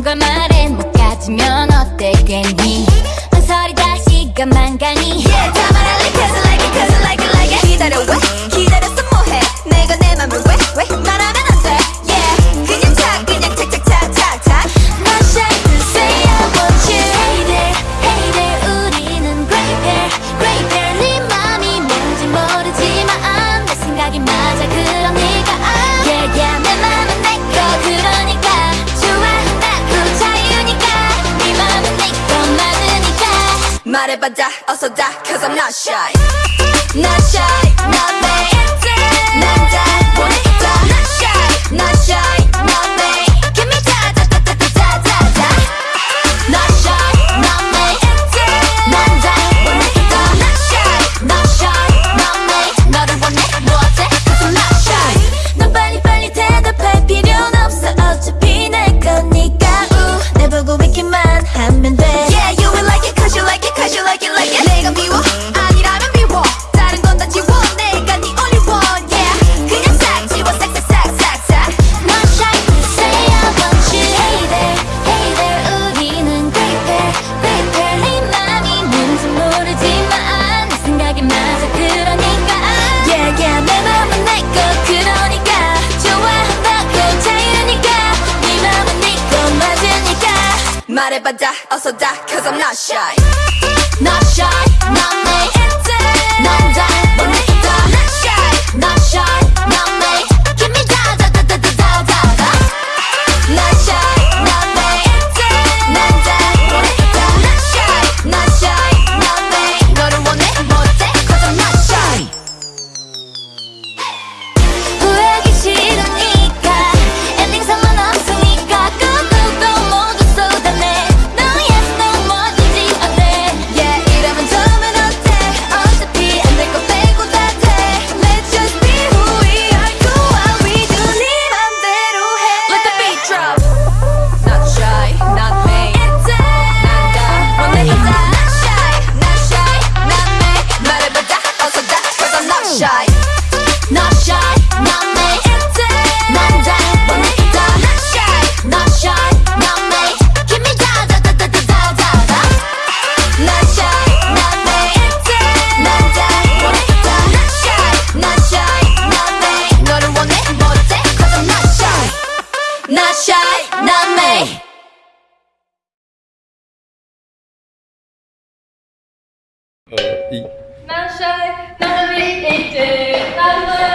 꿈과 말에 못 가지면 어때 괜히? 망설이다 시간 망가니? yeah, 말해봐 다 also die, Cause I'm not shy. not I'll also die, Cause I'm not shy. Not shy. Namaste. Namaste. Namaste. Namaste.